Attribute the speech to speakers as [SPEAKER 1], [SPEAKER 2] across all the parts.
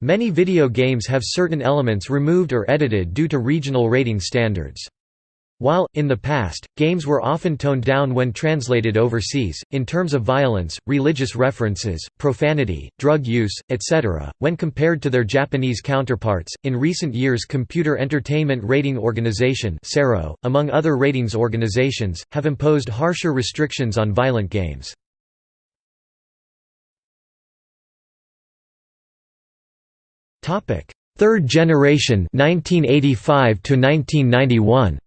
[SPEAKER 1] Many video games have certain elements removed or edited due to regional rating standards. While, in the past, games were often toned down when translated overseas, in terms of violence, religious references, profanity, drug use, etc., when compared to their Japanese counterparts, in recent years Computer Entertainment Rating Organization among other ratings organizations, have imposed harsher restrictions on violent games. Third generation 1985 to 1991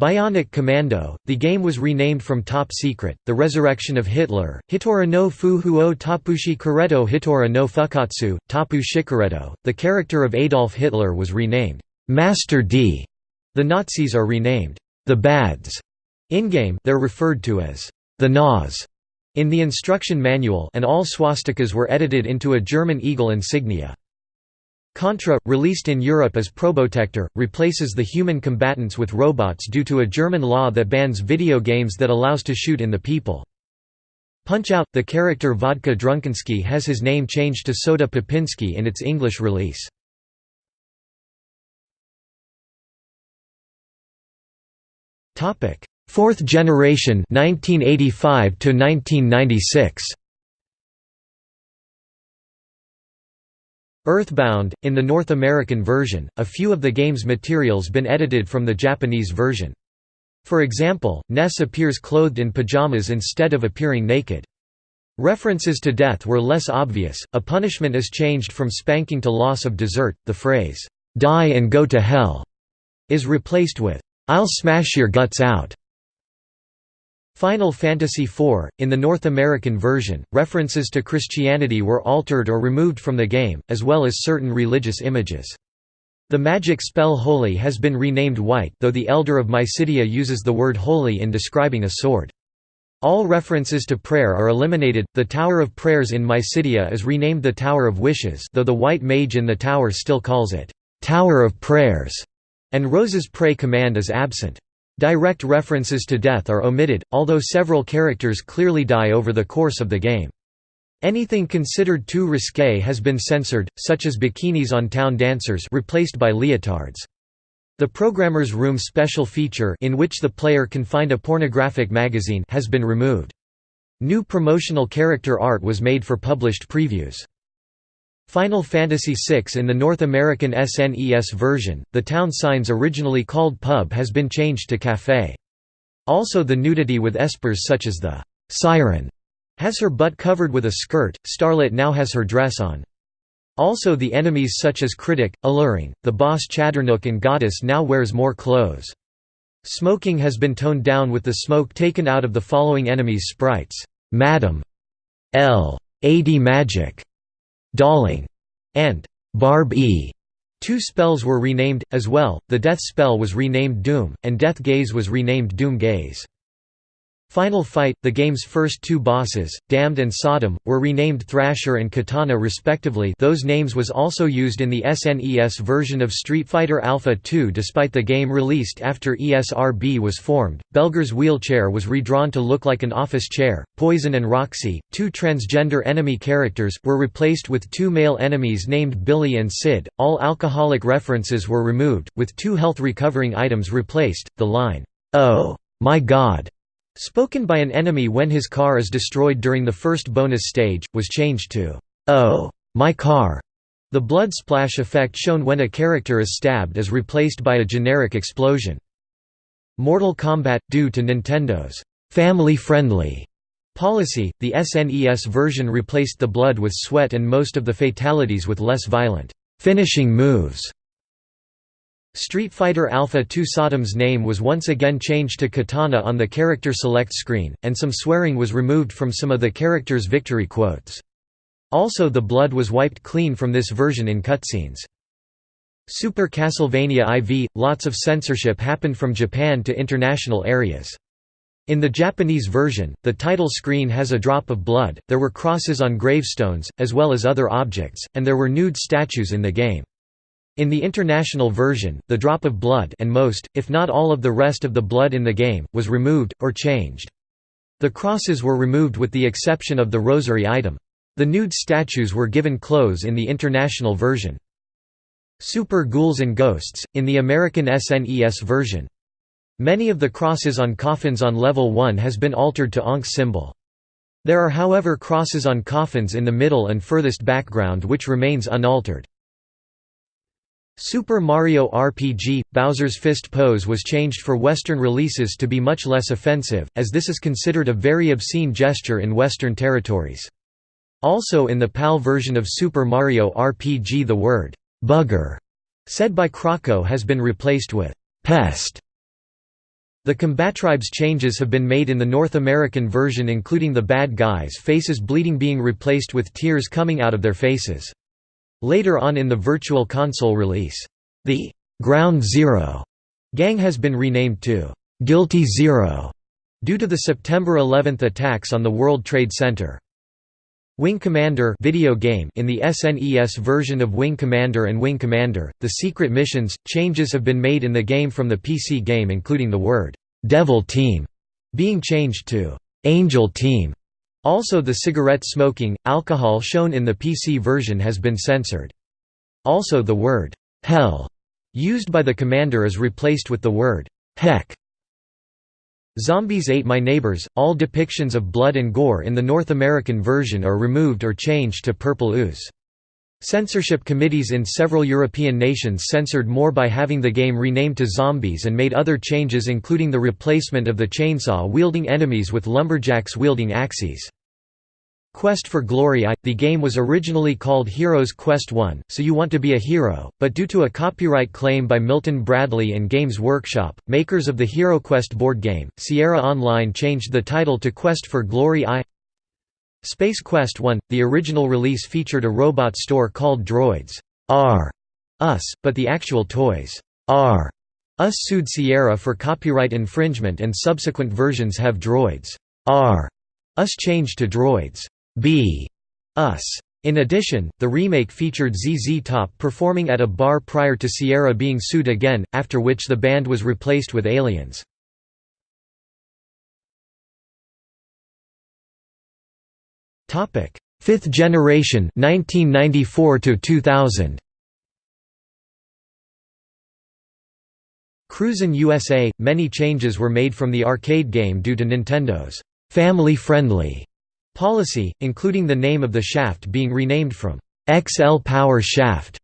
[SPEAKER 1] Bionic Commando, the game was renamed from Top Secret, The Resurrection of Hitler, Hitora no Fu Huo Tapushi Kureto Hitora no Fukatsu, Tapu Shikureto. The character of Adolf Hitler was renamed Master D. The Nazis are renamed the Bads. In-game, they're referred to as the Naz in the instruction manual and all swastikas were edited into a German eagle insignia. Contra, released in Europe as Probotector, replaces the human combatants with robots due to a German law that bans video games that allows to shoot in the people. Punch-Out! The character Vodka Drunkensky has his name changed to Soda Popinski in its English release. Fourth generation 1985 to 1996 Earthbound, in the North American version, a few of the game's materials been edited from the Japanese version. For example, Ness appears clothed in pajamas instead of appearing naked. References to death were less obvious, a punishment is changed from spanking to loss of dessert, the phrase, "'Die and go to hell' is replaced with, "'I'll smash your guts out' Final Fantasy IV, in the North American version, references to Christianity were altered or removed from the game, as well as certain religious images. The magic spell Holy has been renamed White though the Elder of Mysidia uses the word holy in describing a sword. All references to prayer are eliminated. The Tower of Prayers in Mysidia is renamed the Tower of Wishes, though the White Mage in the tower still calls it Tower of Prayers, and Rose's pray command is absent. Direct references to death are omitted, although several characters clearly die over the course of the game. Anything considered too risque has been censored, such as bikinis on town dancers replaced by leotards. The Programmer's Room special feature in which the player can find a pornographic magazine has been removed. New promotional character art was made for published previews. Final Fantasy VI in the North American SNES version, the town signs originally called pub has been changed to café. Also the nudity with espers such as the «siren» has her butt covered with a skirt, Starlet now has her dress on. Also the enemies such as Critic, Alluring, the boss Chadarnook and Goddess now wears more clothes. Smoking has been toned down with the smoke taken out of the following enemies' sprites, Madam L. AD Magic, Dahling, and Barb E. Two spells were renamed, as well, the Death spell was renamed Doom, and Death Gaze was renamed Doom Gaze. Final Fight, the game's first two bosses, Damned and Sodom, were renamed Thrasher and Katana respectively those names was also used in the SNES version of Street Fighter Alpha 2 despite the game released after ESRB was formed. Belger's wheelchair was redrawn to look like an office chair. Poison and Roxy, two transgender enemy characters, were replaced with two male enemies named Billy and Sid. All alcoholic references were removed, with two health recovering items replaced. The line, Oh, my god! Spoken by an enemy when his car is destroyed during the first bonus stage, was changed to, "'Oh, my car'". The blood splash effect shown when a character is stabbed is replaced by a generic explosion. Mortal Kombat – Due to Nintendo's «family-friendly» policy, the SNES version replaced the blood with sweat and most of the fatalities with less violent «finishing moves» Street Fighter Alpha 2 Sodom's name was once again changed to Katana on the character select screen, and some swearing was removed from some of the character's victory quotes. Also the blood was wiped clean from this version in cutscenes. Super Castlevania IV – Lots of censorship happened from Japan to international areas. In the Japanese version, the title screen has a drop of blood, there were crosses on gravestones, as well as other objects, and there were nude statues in the game. In the international version, the drop of blood and most, if not all of the rest of the blood in the game, was removed, or changed. The crosses were removed with the exception of the rosary item. The nude statues were given clothes in the international version. Super Ghouls and Ghosts, in the American SNES version. Many of the crosses on coffins on level 1 has been altered to Ankh symbol. There are however crosses on coffins in the middle and furthest background which remains unaltered. Super Mario RPG – Bowser's Fist pose was changed for Western releases to be much less offensive, as this is considered a very obscene gesture in Western territories. Also in the PAL version of Super Mario RPG the word, "'bugger' said by Croco has been replaced with "'pest' The Combatribes changes have been made in the North American version including the bad guys' faces bleeding being replaced with tears coming out of their faces. Later on in the Virtual Console release, the Ground Zero gang has been renamed to Guilty Zero due to the September 11 attacks on the World Trade Center. Wing Commander video game in the SNES version of Wing Commander and Wing Commander, the secret missions, changes have been made in the game from the PC game including the word, "'Devil Team' being changed to "'Angel Team' Also the cigarette smoking, alcohol shown in the PC version has been censored. Also the word, "'hell' used by the commander is replaced with the word, "'heck' Zombies Ate My Neighbors, all depictions of blood and gore in the North American version are removed or changed to purple ooze. Censorship committees in several European nations censored more by having the game renamed to Zombies and made other changes including the replacement of the chainsaw-wielding enemies with lumberjacks wielding axes. Quest for Glory I – The game was originally called Heroes Quest 1, so you want to be a hero, but due to a copyright claim by Milton Bradley and Games Workshop, makers of the HeroQuest board game, Sierra Online changed the title to Quest for Glory I Space Quest 1 – The original release featured a robot store called Droids R Us, but the actual toys R Us sued Sierra for copyright infringement and subsequent versions have Droids R Us changed to Droids B. Us. In addition, the remake featured ZZ Top performing at a bar prior to Sierra being sued again, after which the band was replaced with Aliens. Fifth generation 1994 to 2000 Cruisin' USA – Many changes were made from the arcade game due to Nintendo's «family-friendly» Policy, including the name of the shaft being renamed from XL Power Shaft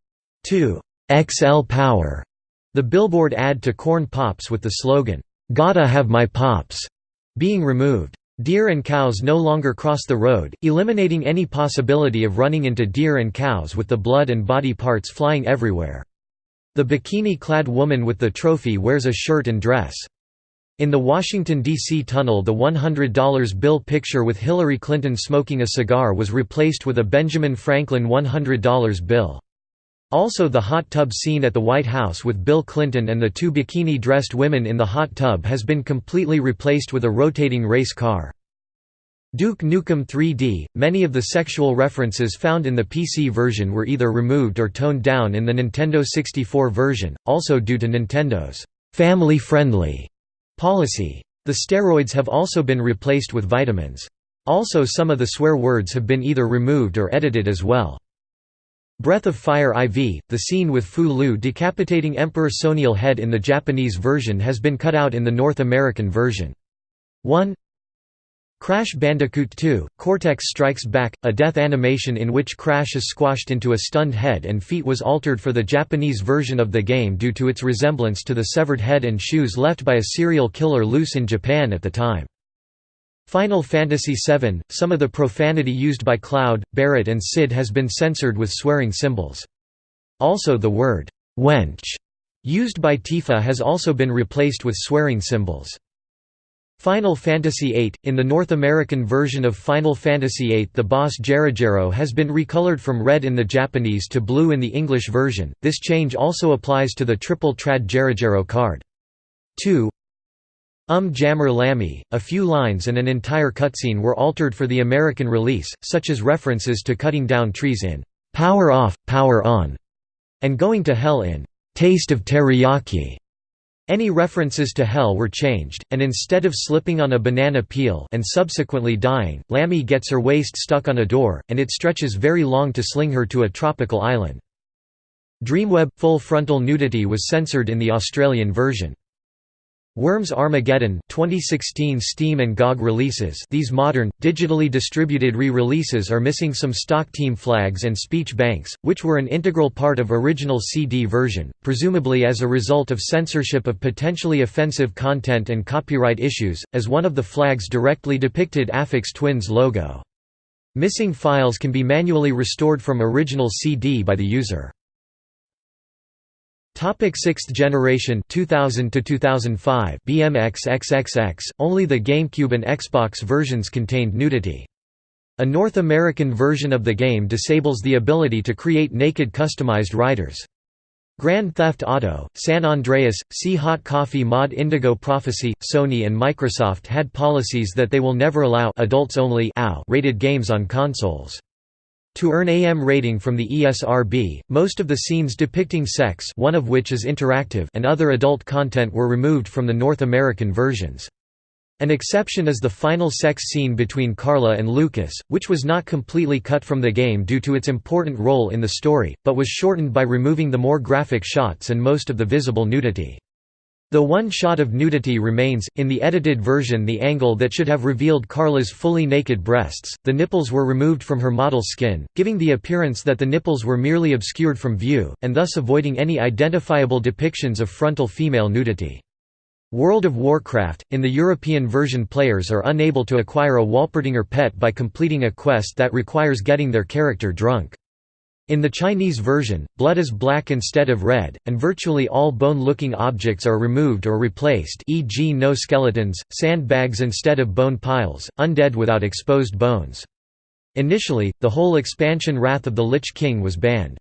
[SPEAKER 1] to XL Power. The billboard ad to Corn Pops with the slogan, "Gotta have my pops," being removed. Deer and cows no longer cross the road, eliminating any possibility of running into deer and cows with the blood and body parts flying everywhere. The bikini-clad woman with the trophy wears a shirt and dress. In the Washington, D.C. tunnel the $100 bill picture with Hillary Clinton smoking a cigar was replaced with a Benjamin Franklin $100 bill. Also the hot tub scene at the White House with Bill Clinton and the two bikini-dressed women in the hot tub has been completely replaced with a rotating race car. Duke Nukem 3D – Many of the sexual references found in the PC version were either removed or toned down in the Nintendo 64 version, also due to Nintendo's family-friendly Policy. The steroids have also been replaced with vitamins. Also some of the swear words have been either removed or edited as well. Breath of Fire IV, the scene with Fou-Lu decapitating Emperor Soniel head in the Japanese version has been cut out in the North American version. 1 Crash Bandicoot 2, Cortex Strikes Back, a death animation in which Crash is squashed into a stunned head and feet was altered for the Japanese version of the game due to its resemblance to the severed head and shoes left by a serial killer loose in Japan at the time. Final Fantasy VII, some of the profanity used by Cloud, Barret and Sid has been censored with swearing symbols. Also the word, wench, used by Tifa has also been replaced with swearing symbols. Final Fantasy VIII – In the North American version of Final Fantasy VIII the boss Jarojaro has been recolored from red in the Japanese to blue in the English version, this change also applies to the Triple Triad Jarojaro card. 2 Um Jammer Lammy, a few lines and an entire cutscene were altered for the American release, such as references to cutting down trees in "'Power Off, Power On' and going to hell in "'Taste of Teriyaki' Any references to hell were changed, and instead of slipping on a banana peel and subsequently dying, Lammy gets her waist stuck on a door, and it stretches very long to sling her to a tropical island. Dreamweb – Full frontal nudity was censored in the Australian version. Worms Armageddon 2016 Steam and GOG releases These modern, digitally distributed re-releases are missing some stock team flags and speech banks, which were an integral part of original CD version, presumably as a result of censorship of potentially offensive content and copyright issues, as one of the flags directly depicted Aphex Twin's logo. Missing files can be manually restored from original CD by the user. Topic sixth generation 2000 to 2005 BMX XXX only the GameCube and Xbox versions contained nudity. A North American version of the game disables the ability to create naked customized riders. Grand Theft Auto, San Andreas, See Hot Coffee Mod Indigo Prophecy, Sony and Microsoft had policies that they will never allow adults only rated games on consoles. To earn AM rating from the ESRB, most of the scenes depicting sex one of which is interactive and other adult content were removed from the North American versions. An exception is the final sex scene between Carla and Lucas, which was not completely cut from the game due to its important role in the story, but was shortened by removing the more graphic shots and most of the visible nudity. Though one shot of nudity remains, in the edited version the angle that should have revealed Carla's fully naked breasts, the nipples were removed from her model skin, giving the appearance that the nipples were merely obscured from view, and thus avoiding any identifiable depictions of frontal female nudity. World of Warcraft, in the European version players are unable to acquire a Wolpertinger pet by completing a quest that requires getting their character drunk. In the Chinese version, blood is black instead of red, and virtually all bone-looking objects are removed or replaced e.g. no skeletons, sandbags instead of bone piles, undead without exposed bones. Initially, the whole expansion Wrath of the Lich King was banned.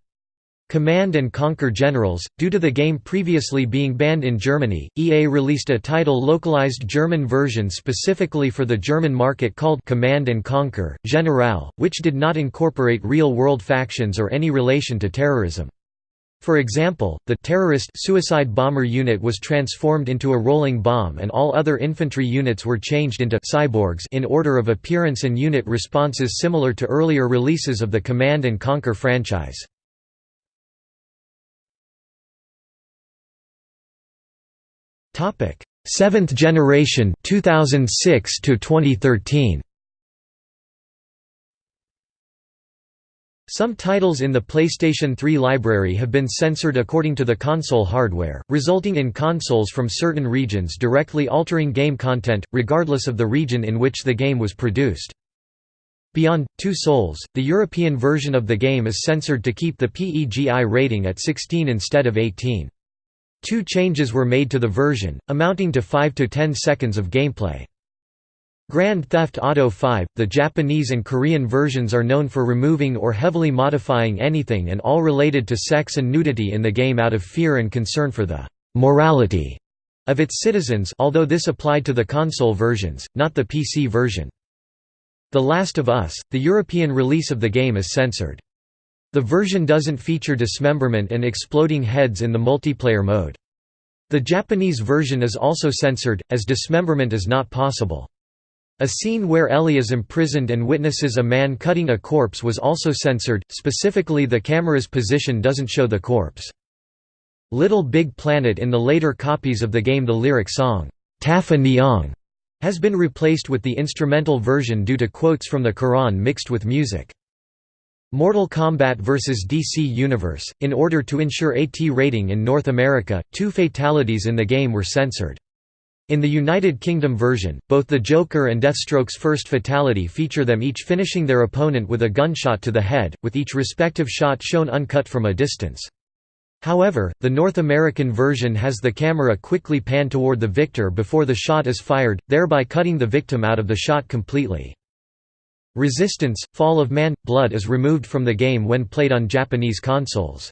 [SPEAKER 1] Command & Conquer Generals, due to the game previously being banned in Germany, EA released a title-localized German version specifically for the German market called Command & Conquer, General, which did not incorporate real-world factions or any relation to terrorism. For example, the terrorist suicide bomber unit was transformed into a rolling bomb and all other infantry units were changed into cyborgs in order of appearance and unit responses similar to earlier releases of the Command & Conquer franchise. Topic: Seventh generation 2006 to 2013. Some titles in the PlayStation 3 library have been censored according to the console hardware, resulting in consoles from certain regions directly altering game content, regardless of the region in which the game was produced. Beyond Two Souls, the European version of the game is censored to keep the PEGI rating at 16 instead of 18. Two changes were made to the version, amounting to 5 to 10 seconds of gameplay. Grand Theft Auto 5, the Japanese and Korean versions are known for removing or heavily modifying anything and all related to sex and nudity in the game out of fear and concern for the «morality» of its citizens although this applied to the console versions, not the PC version. The Last of Us, the European release of the game is censored. The version doesn't feature dismemberment and exploding heads in the multiplayer mode. The Japanese version is also censored, as dismemberment is not possible. A scene where Ellie is imprisoned and witnesses a man cutting a corpse was also censored, specifically the camera's position doesn't show the corpse. Little Big Planet in the later copies of the game the lyric song, Tapha Niang, has been replaced with the instrumental version due to quotes from the Quran mixed with music. Mortal Kombat vs. DC Universe, in order to ensure AT rating in North America, two fatalities in the game were censored. In the United Kingdom version, both the Joker and Deathstroke's first fatality feature them each finishing their opponent with a gunshot to the head, with each respective shot shown uncut from a distance. However, the North American version has the camera quickly pan toward the victor before the shot is fired, thereby cutting the victim out of the shot completely. Resistance – Fall of Man – Blood is removed from the game when played on Japanese consoles.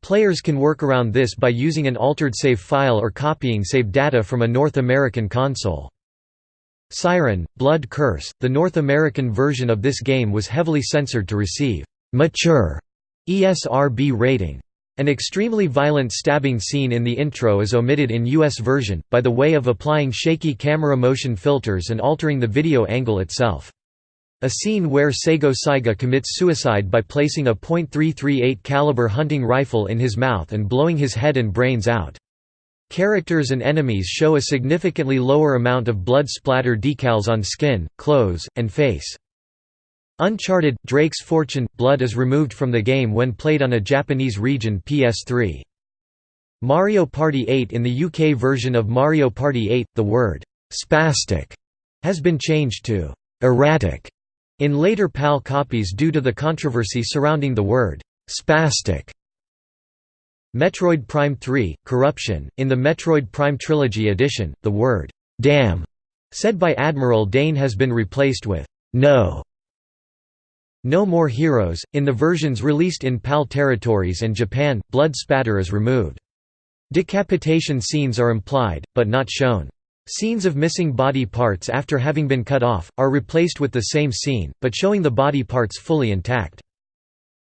[SPEAKER 1] Players can work around this by using an altered save file or copying save data from a North American console. Siren – Blood Curse – The North American version of this game was heavily censored to receive «mature» ESRB rating. An extremely violent stabbing scene in the intro is omitted in US version, by the way of applying shaky camera motion filters and altering the video angle itself. A scene where Seigo Saiga commits suicide by placing a .338 caliber hunting rifle in his mouth and blowing his head and brains out. Characters and enemies show a significantly lower amount of blood splatter decals on skin, clothes, and face. Uncharted – Drake's Fortune – Blood is removed from the game when played on a Japanese region PS3. Mario Party 8 In the UK version of Mario Party 8, the word «spastic» has been changed to «erratic» In later PAL copies due to the controversy surrounding the word «spastic». Metroid Prime 3, Corruption, in the Metroid Prime Trilogy edition, the word «damn» said by Admiral Dane has been replaced with «no». No More Heroes, in the versions released in PAL territories and Japan, blood spatter is removed. Decapitation scenes are implied, but not shown. Scenes of missing body parts after having been cut off, are replaced with the same scene, but showing the body parts fully intact.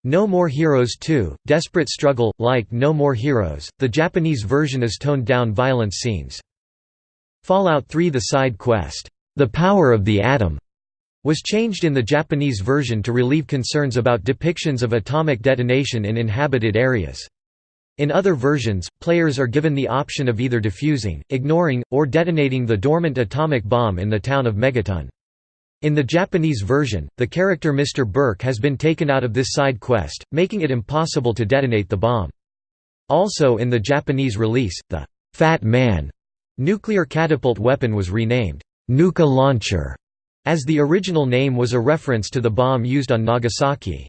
[SPEAKER 1] No More Heroes 2, Desperate Struggle, like No More Heroes, the Japanese version is toned down violence scenes. Fallout 3 The side quest, The Power of the Atom, was changed in the Japanese version to relieve concerns about depictions of atomic detonation in inhabited areas. In other versions, players are given the option of either defusing, ignoring, or detonating the dormant atomic bomb in the town of Megaton. In the Japanese version, the character Mr. Burke has been taken out of this side quest, making it impossible to detonate the bomb. Also in the Japanese release, the «Fat Man» nuclear catapult weapon was renamed «Nuka Launcher», as the original name was a reference to the bomb used on Nagasaki.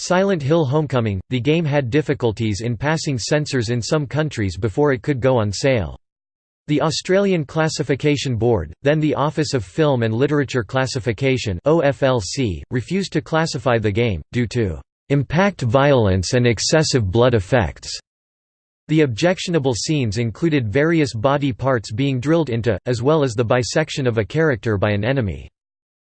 [SPEAKER 1] Silent Hill Homecoming – The game had difficulties in passing censors in some countries before it could go on sale. The Australian Classification Board, then the Office of Film and Literature Classification refused to classify the game due to impact violence and excessive blood effects. The objectionable scenes included various body parts being drilled into, as well as the bisection of a character by an enemy.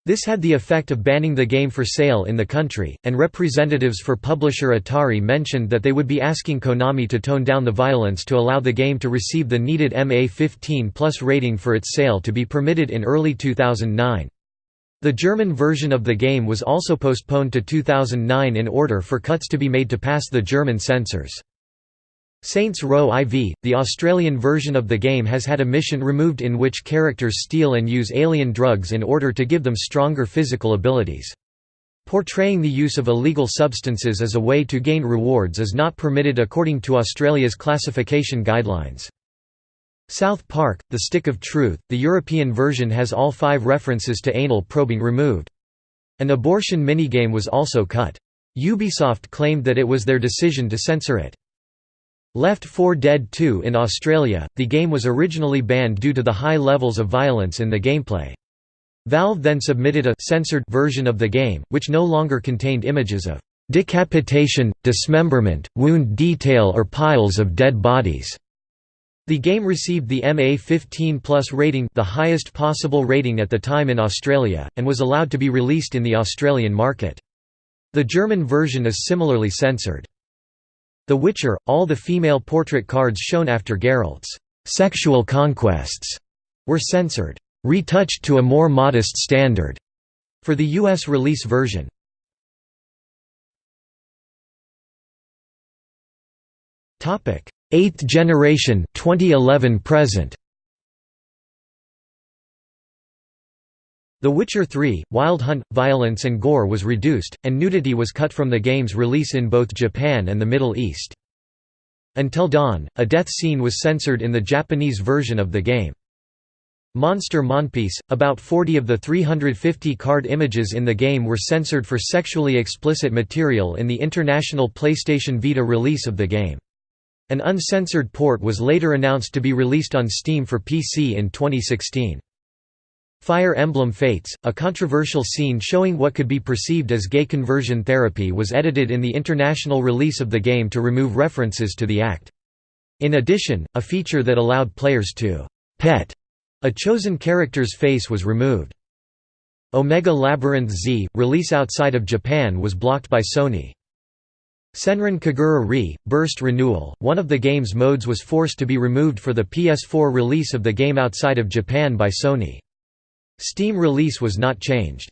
[SPEAKER 1] This had the effect of banning the game for sale in the country, and representatives for publisher Atari mentioned that they would be asking Konami to tone down the violence to allow the game to receive the needed MA15 plus rating for its sale to be permitted in early 2009. The German version of the game was also postponed to 2009 in order for cuts to be made to pass the German censors. Saints Row IV, the Australian version of the game has had a mission removed in which characters steal and use alien drugs in order to give them stronger physical abilities. Portraying the use of illegal substances as a way to gain rewards is not permitted according to Australia's classification guidelines. South Park, The Stick of Truth, the European version has all five references to anal probing removed. An abortion minigame was also cut. Ubisoft claimed that it was their decision to censor it. Left 4 Dead 2 in Australia, the game was originally banned due to the high levels of violence in the gameplay. Valve then submitted a censored version of the game, which no longer contained images of decapitation, dismemberment, wound detail or piles of dead bodies. The game received the MA15 Plus rating the highest possible rating at the time in Australia, and was allowed to be released in the Australian market. The German version is similarly censored. The Witcher, all the female portrait cards shown after Geralt's sexual conquests were censored, retouched to a more modest standard, for the US release version. 8th generation 2011 present. The Witcher 3, Wild Hunt, violence and gore was reduced, and nudity was cut from the game's release in both Japan and the Middle East. Until Dawn, a death scene was censored in the Japanese version of the game. Monster Monpiece, about 40 of the 350 card images in the game were censored for sexually explicit material in the international PlayStation Vita release of the game. An uncensored port was later announced to be released on Steam for PC in 2016. Fire Emblem Fates, a controversial scene showing what could be perceived as gay conversion therapy was edited in the international release of the game to remove references to the act. In addition, a feature that allowed players to «pet» a chosen character's face was removed. Omega Labyrinth Z, release outside of Japan was blocked by Sony. Senran Kagura Re, Burst Renewal, one of the game's modes was forced to be removed for the PS4 release of the game outside of Japan by Sony. Steam release was not changed.